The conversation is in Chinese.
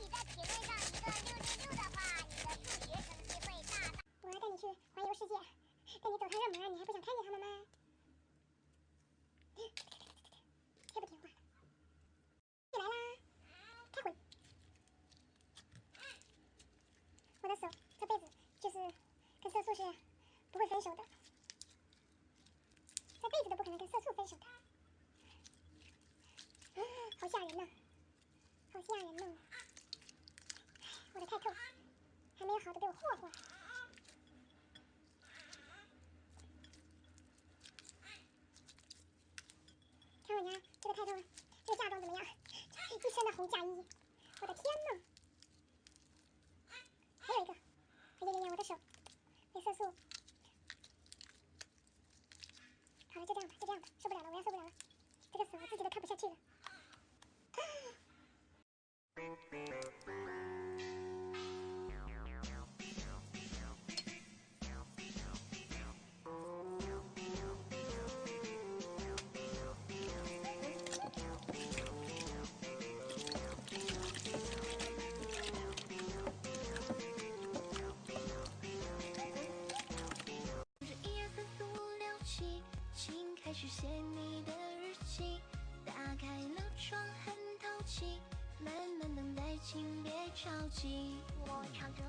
你在品味上一个六六六的话，你的数学成绩会大大。我要带你去环游世界，带你走趟热门，你还不想看见他们吗？太不听话了！来啦，开会！我的手这辈子就是跟色素是不会分手的，这辈子都不可能跟色素分手的。好吓人呐、好吓人呐、我的太透，还没有好的被我霍霍了。看我家这个太透，这个嫁妆怎么样？一身的红嫁衣，我的天呐！还有一个，哎呀呀呀，我的手被色素。好了，就这样吧，就这样吧，受不了了，我要受不了了，这个手我自己都看不下去了。是起，请开始写你的日记。打开了窗，很透气，慢慢等待，请别着急。我唱着